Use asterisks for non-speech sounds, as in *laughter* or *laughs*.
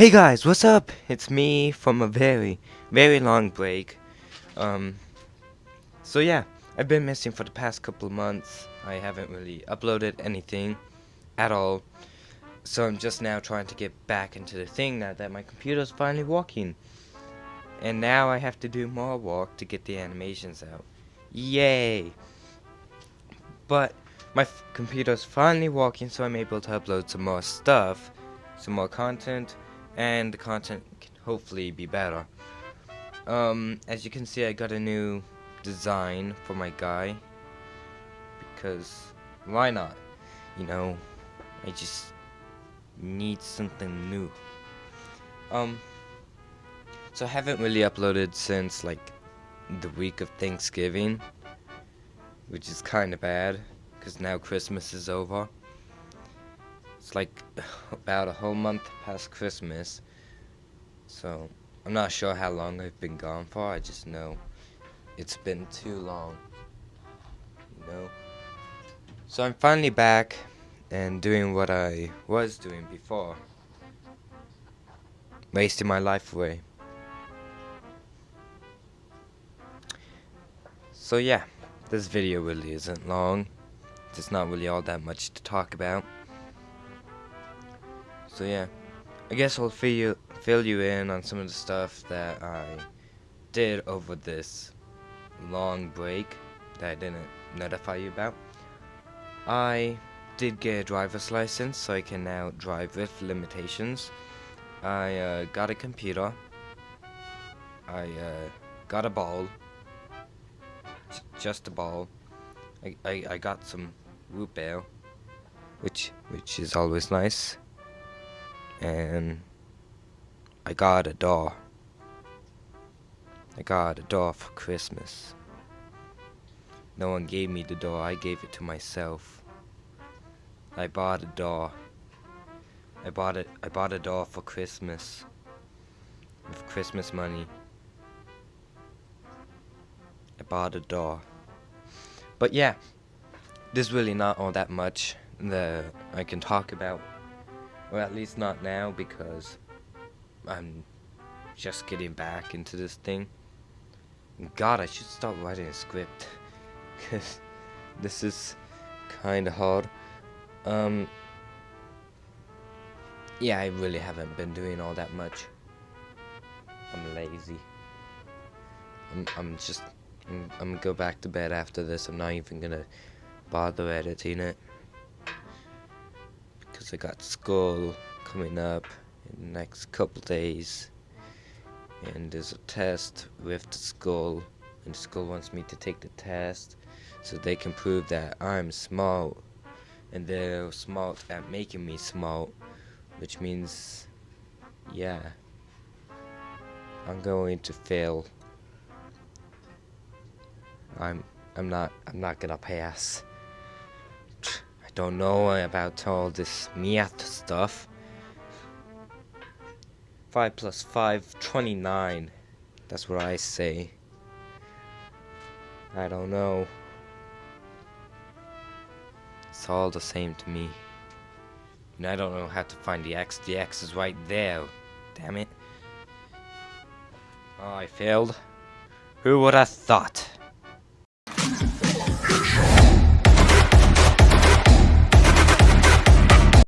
Hey guys, what's up? It's me from a very, very long break. Um, so yeah, I've been missing for the past couple months. I haven't really uploaded anything at all. So I'm just now trying to get back into the thing now that my computer's finally working. And now I have to do more work to get the animations out. Yay! But my computer's finally working so I'm able to upload some more stuff, some more content, and the content can hopefully be better. Um, as you can see I got a new design for my guy because why not? You know, I just need something new. Um, so I haven't really uploaded since like the week of Thanksgiving, which is kind of bad because now Christmas is over. It's like *laughs* about a whole month past Christmas, so I'm not sure how long I've been gone for. I just know it's been too long, you know. So I'm finally back and doing what I was doing before, wasting my life away. So yeah, this video really isn't long. There's not really all that much to talk about. So yeah, I guess I'll fill you, fill you in on some of the stuff that I did over this long break that I didn't notify you about. I did get a driver's license, so I can now drive with limitations. I uh, got a computer. I uh, got a ball. just a ball. I, I, I got some root beer, which which is always nice. And I got a doll. I got a doll for Christmas. No one gave me the doll, I gave it to myself. I bought a doll. I bought it I bought a doll for Christmas. With Christmas money. I bought a doll. But yeah, there's really not all that much that I can talk about. Or at least not now because I'm just getting back into this thing. God, I should start writing a script. Because this is kind of hard. Um, yeah, I really haven't been doing all that much. I'm lazy. I'm, I'm just, I'm, I'm gonna go back to bed after this. I'm not even gonna bother editing it because I got school coming up in the next couple days. And there's a test with the school and the school wants me to take the test so they can prove that I'm smart. And they're smart at making me smart which means yeah I'm going to fail. I'm I'm not I'm not gonna pass don't know about all this math stuff. 5 plus 5, 29. That's what I say. I don't know. It's all the same to me. And I don't know how to find the X. The X is right there. Damn it. Oh, I failed. Who would have thought?